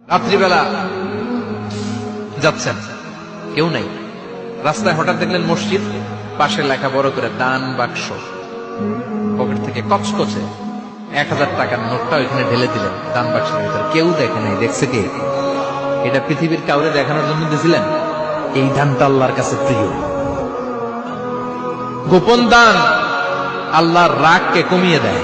রাত্রিবেলা যাচ্ছেন। কেউ নাই। রাস্তায় হঠাৎ দেখলেন মসজিদ, পাশে লেখা বড় করে দান বাক্স। পকেট থেকে কচকচে এক হাজার টাকার নোটটা ওইখানে ঢেলে দিলেন দান বাক্সের ভিতরে। কেউ দেখে নাই, দেখছে কে? এটা পৃথিবীর কাউরে দেখানোর জন্য দিয়েছিলেন এই দানটা আল্লাহর কাছে প্রিয়। গোপন দান আল্লাহর রাগকে কমিয়ে দেয়।